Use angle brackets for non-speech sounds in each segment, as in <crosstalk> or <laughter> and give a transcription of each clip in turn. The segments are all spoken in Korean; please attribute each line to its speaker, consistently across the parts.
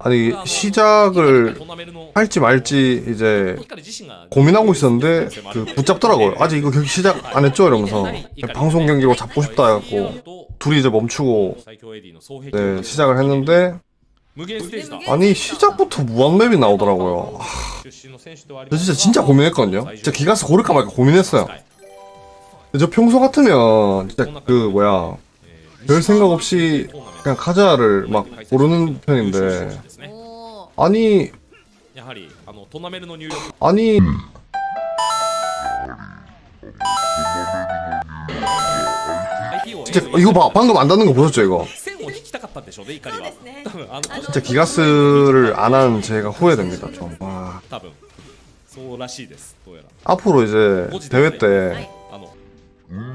Speaker 1: 아니 시작을 할지 말지 이제 고민하고 있었는데 그 붙잡더라고요. 아직 이거 경기 시작 안 했죠? 이러면서 방송 경기고 잡고 싶다 해갖고 둘이 이제 멈추고 네, 시작을 했는데 아니 시작부터 무한맵이 나오더라고요. 하, 저 진짜 진짜 고민했거든요. 진짜 기가스 고를까 말까 고민했어요. 저 평소 같으면 진짜 그 뭐야 별 생각 없이 그냥 카자를 막 고르는 편인데 아니 아니 진짜 이거 봐 방금 안 닿는 거 보셨죠 이거 진짜 기가스를 안 한 제가 후회됩니다 좀 와. 앞으로 이제 대회 때
Speaker 2: 음.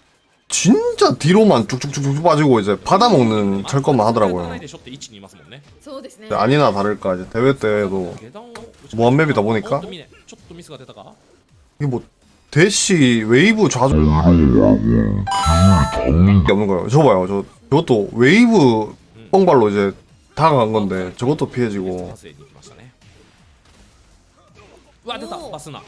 Speaker 1: 진짜 뒤로만 쭉쭉쭉쭉 빠지고 이제 받아먹는 철권만 하더라고요.
Speaker 3: 네.
Speaker 1: 아니나 다를까 이제 대회 때도 무한map이다 보니까 이게 뭐 대시 웨이브 좌우 없는 거예요. 저 봐요. 저 저것도 웨이브 뻥발로 이제 다가간 건데 저것도 피해지고.
Speaker 2: 와 됐다. 바스나.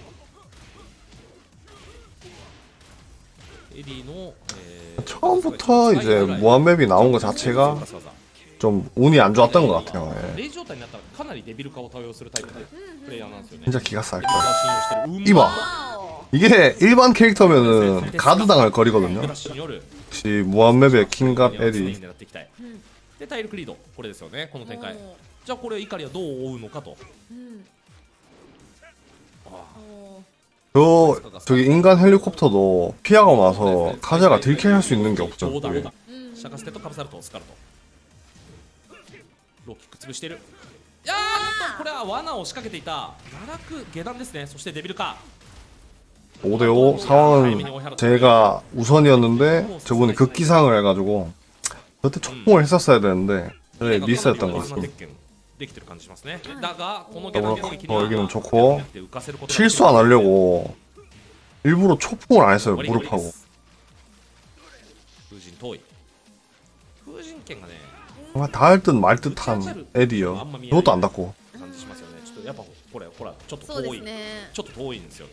Speaker 1: 처음부터 이제 무한맵이 나온 것 자체가 좀 운이 안 좋았던 것 같아요. 예. 진짜 기가
Speaker 2: 쌀걸.
Speaker 1: 이봐! 이게 일반 캐릭터면은 가드당할 거리거든요. 역시 무한맵의
Speaker 2: 킹갑
Speaker 1: 에디.
Speaker 2: 자, 이카리야, 너
Speaker 3: 오우노카도.
Speaker 1: 저 저기 인간 헬리콥터도 피하고 나서 카자가 딜캐할 수 있는 게 없죠.
Speaker 2: 冗談
Speaker 1: 그게.
Speaker 2: だ
Speaker 3: うん
Speaker 2: シャカステとカブサルトスカルトローキック潰してるいやーっとこれは罠を仕掛けていた奈落下段ですねそしてデビルか
Speaker 1: 5대5 상황은 제가 우선이었는데 저분이 극기상을 해가지고 그때 촉봉을 했었어야 되는데 저희 미스였던 것 같습니다
Speaker 2: できてる感じしますねだがこの
Speaker 1: 어,
Speaker 2: 下段攻撃に
Speaker 1: 어,
Speaker 2: は
Speaker 1: 여기는 좋고
Speaker 2: 浮かせることが
Speaker 1: 실수 안 하려고 일부러 초풍을 안 했어요 무릎하고
Speaker 2: 風神遠い風神剣がね
Speaker 1: 정말 닿을 듯 말 듯한 에디요 그것도 안 닿고
Speaker 2: 感じしますよねちょっとやっぱこれほらちょっと
Speaker 3: そうで
Speaker 2: 遠い、
Speaker 3: すね
Speaker 2: ちょっと遠いんですよね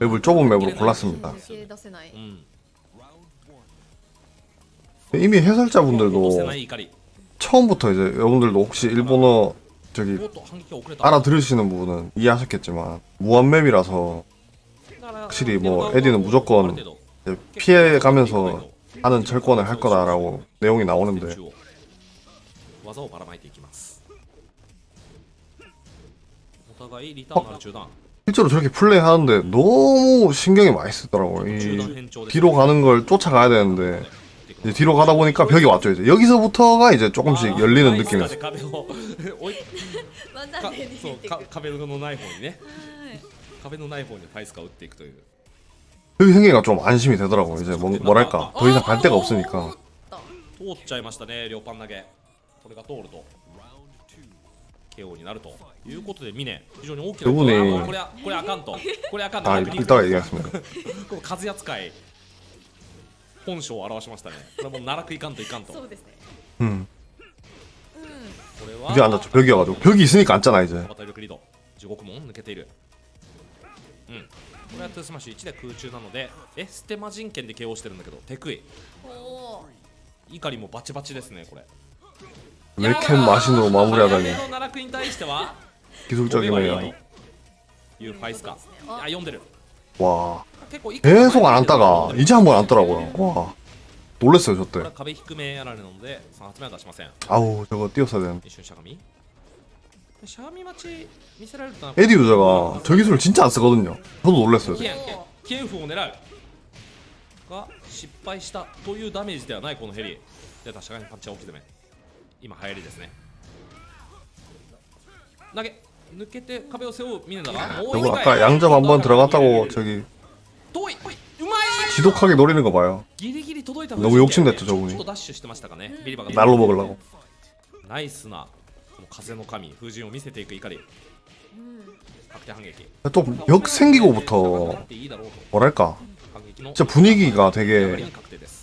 Speaker 1: 맵을 좁은 맵으로 골랐습니다. 이미 해설자분들도 처음부터 이제 여러분들도 혹시 일본어 저기 알아들으시는 부분은 이해하셨겠지만 무한맵이라서 확실히 뭐 에디는 무조건 피해가면서 하는 철권을 할 거다라고 내용이 나오는데.
Speaker 2: 어? をばらまいていきますお互いリターンのある中段
Speaker 1: 실제로 저렇게 플레이하는데 너무 신경이 많이 쓰더라고요.
Speaker 2: 中段
Speaker 1: 이
Speaker 2: 変調で
Speaker 1: 뒤로 가는 걸 쫓아가야 되는데 이제 뒤로 가다 보니까 벽이 왔죠. 이제 여기서부터가 이제 조금씩 열리는 느낌이었어요.
Speaker 2: 壁を追いか
Speaker 3: 技で逃
Speaker 2: そう
Speaker 3: げてく
Speaker 2: か壁のない方にね
Speaker 3: はい
Speaker 2: 壁のない方にファイスカを打っていくという
Speaker 1: 여기 <laughs> 생기가 좀 안심이 되더라고요. 이제 뭐, 뭐랄까 더 이상 갈 데가 없으니까
Speaker 2: 通っちゃいましたね両パン投げこれが通ると KO になるということで峰非常に大きな
Speaker 1: こ
Speaker 2: れはこれあかんと。これあかんと。<laughs> 風扱い <laughs> 本性を表しましたね。これもう奈落いかんといかんと。
Speaker 3: そうですね。
Speaker 1: うん。
Speaker 2: これは
Speaker 1: 이제안닿죠벽이와가지고벽이있으니까
Speaker 2: また力リード15門抜けている。うん。これはトゥスマッシュ1で空中なのでエステマ人権で KO してるんだけど手
Speaker 3: 食い
Speaker 2: 怒りもバチバチですねこれ。
Speaker 1: 웰캠 마신으로 마무리하다니
Speaker 2: の奈落に対しては
Speaker 1: 기술적이네요.
Speaker 2: いうファイスか
Speaker 3: そうですねあ
Speaker 2: あ読んでる
Speaker 1: 와
Speaker 2: 結構
Speaker 1: 계속 안 앉다가 이제 한 번 앉더라고요. 와 놀랬어요
Speaker 2: これ
Speaker 1: 저때.
Speaker 2: は壁低めやられるので3発目は出しません
Speaker 1: 아우 저거 띄었어야 되는데.
Speaker 2: 一瞬しゃがみしゃがみ待ち見せられると
Speaker 1: 에디 유저가 저 기술을 진짜 안 쓰거든요. 저도 놀랬어요.
Speaker 2: キエンキエンフを狙うが失敗したというダメージではないこのヘリ出たしゃがみパンチは大きいめ 今流行りですね投げ抜けて壁を背負うミネだがもう
Speaker 1: 저거
Speaker 2: 一回
Speaker 1: 아까 양접 한 번 들어갔다고 저기
Speaker 2: 遠いおいうまい
Speaker 1: 지독하게 노리는 거 봐요.
Speaker 2: ギリギリ届いた
Speaker 1: 너무 욕심냈죠, 저분이.
Speaker 2: ちょっとダッシュしてましたかねビリバが
Speaker 1: 날로 먹으려고.
Speaker 2: ナイスなこの風の神風神を見せていく怒り確定反撃
Speaker 1: 또 역 생기고부터
Speaker 2: っていいだろうと
Speaker 1: 뭐랄까
Speaker 2: 反撃の
Speaker 1: 진짜 분위기가
Speaker 2: 流れ
Speaker 1: 되게
Speaker 2: に確定です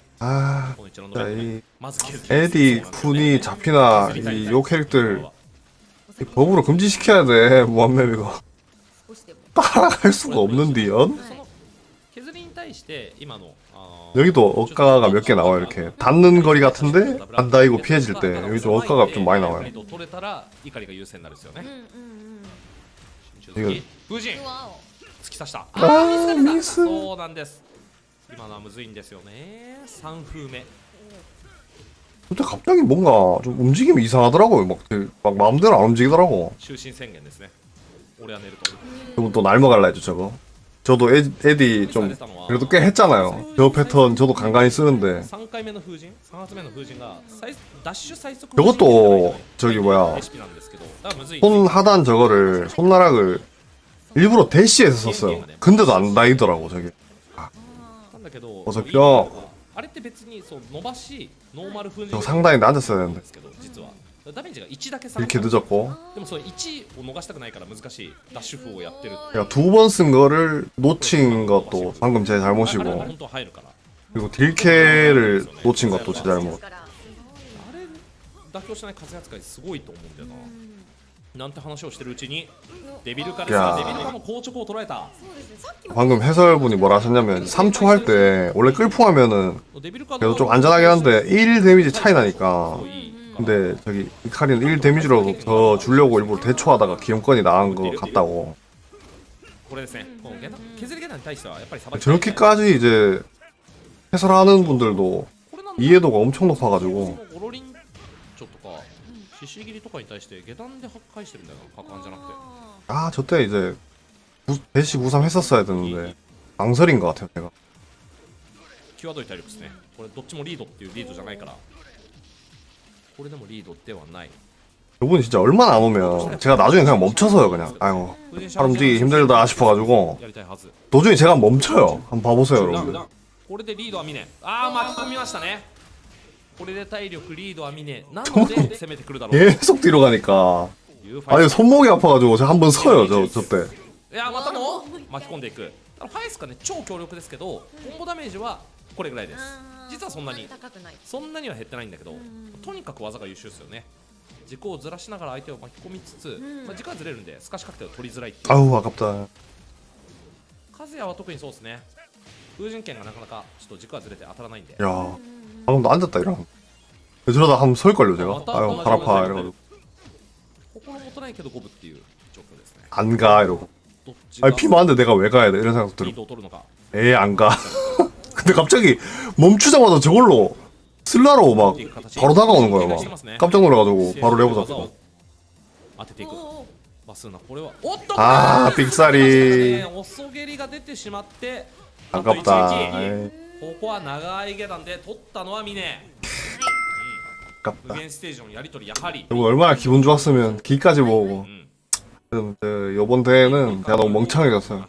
Speaker 1: 아, 진짜 이 에디 군이 잡히나 이 요 캐릭들 이 법으로 금지시켜야 돼 무한맵 이거 따라갈 수가
Speaker 2: 없는데요.
Speaker 1: 여기도 억가가 몇 개 나와요 이렇게 닿는 거리 같은데 안 닿이고 피해질 때 여기 좀 억가가 좀 많이 나와요.
Speaker 2: 이거 아 미스. 今のはむずいんですよね3風目
Speaker 1: 근데 갑자기 뭔가 좀 움직임이 이상하더라고요 막, 되게 막 마음대로 안 움직이더라고
Speaker 2: 終身宣言ですね俺は寝ると
Speaker 1: 저거 또 날먹을라 했죠 저거 저도 에, 에디 좀 그래도 꽤 했잖아요 저 패턴 저도 간간히 쓰는데
Speaker 2: 3回目の風神3発目の風神が最ダッシュ最速
Speaker 1: 저것도 저기 뭐야
Speaker 2: レシピなんですけどだからむずい
Speaker 1: 손 하단 저거를 손나락을 일부러 대시해서 썼어요 근데도 안 닿이더라고 저게
Speaker 2: な んだけど
Speaker 1: 어서 뼈
Speaker 2: あれって別にそう伸ばしノーマル風神
Speaker 1: 저 상단에 앉았어야
Speaker 2: なん
Speaker 1: 되는데
Speaker 2: ですけど実はダメージが1だけ下がっ
Speaker 1: 이렇게
Speaker 2: た
Speaker 1: 늦었고
Speaker 2: でもその1を逃したくないから難しいダッシュ風をやってる
Speaker 1: 제가 두 번 쓴 거를 놓친 것도 방금 제
Speaker 2: あれは
Speaker 1: 잘못이고
Speaker 2: 本当は入るから
Speaker 1: 그리고 딜캐를 놓친 것도 제 잘못
Speaker 3: から
Speaker 2: あれ妥協しない風扱いすごいと思うんだよな なんて話をしてるうちにデビルカです
Speaker 1: いやー
Speaker 2: がデビルカの硬直を捉えた
Speaker 3: そうですねさっきも
Speaker 1: 방금 해설분이 뭐라 하셨냐면 3초 할 때 원래 끌풍하면은
Speaker 2: デビルカ
Speaker 1: 그래도 좀 안전하긴 한데 1 데미지 차이 나니까
Speaker 2: いい
Speaker 1: 근데 저기 이카리는 1 데미지로 더 주려고 일부러 대초하다가 기염권이 나간 거 같다고
Speaker 2: これですねこの下段削り下段に対してはやっぱりさばき
Speaker 1: 저렇게까지 이제 해설하는 분들도
Speaker 2: これなんだ
Speaker 1: 이해도가 엄청
Speaker 2: そ
Speaker 1: 높아가지고
Speaker 2: 獅子切りとかに対して下段で破壊してるんだよな角ンじゃなくて
Speaker 3: あ
Speaker 1: 아 저때 이제 구- 대시 93 했었어야 되는데 망설인 것 같아요 제가
Speaker 2: 際どい体力ですねこれどっちもリードっていうリードじゃないからこれでもリードではない
Speaker 1: 저분이 진짜 얼마나 안 오면 제가 나중에 그냥 멈춰서요 그냥 아이고 팔 움직이기 힘들다 싶어가지고
Speaker 2: やりたいはず
Speaker 1: 도중에 제가 멈춰요 한번 봐보세요
Speaker 2: ダウン
Speaker 1: 여러분들
Speaker 2: ダウンこれでリードはミネああ巻き込みましたね これで体力リードは미네 <laughs> で攻めてくるだろう。ええ、速度がねえか。
Speaker 1: あ계속 뒤로 가니까아が손목이 아파가지고 제가 한번 서요 저 저때
Speaker 2: 야 맞다 뭐 마키콘데 이크ファイスかね超強力ですけどコンボダメージはこれぐらいです。実はそんなに。そんなには減ってないんだけどとにかく技が優秀ですよね。軸をずらしながら相手を巻き込みつつ、まあ、軸はずれるんで透かし確定を取りづらいあう
Speaker 1: わかった
Speaker 2: 和也は特にそうですね。風神拳がなかなかちょっと軸はずれて当たらないんで。
Speaker 1: いや 아, 방금 나 앉았다 이러 저러다 한번 설걸요 제가. 아, 아유 발 아파 이러고. 안가 이러고. 아니 피 많은데 내가 왜 가야 돼? 이런 생각 들고 에이 안가. 근데 갑자기 멈추자마자 저걸로 슬라로 막 바로 다가오는 거야 막. 깜짝 놀라가지고 바로 레버잡고.
Speaker 2: 어, 어, 어.
Speaker 1: 아,
Speaker 2: 아 빅살이.
Speaker 1: 아깝다. 에이.
Speaker 2: ここは長い下段で取ったのはミネ無
Speaker 1: 아깝다
Speaker 2: 限ステージのやり取りやはり
Speaker 1: 여러분 얼마나 기분 좋았으면 기까지 모으고
Speaker 2: うん
Speaker 1: 음, 저, 요번 대회는 제가 너무 멍청해졌어요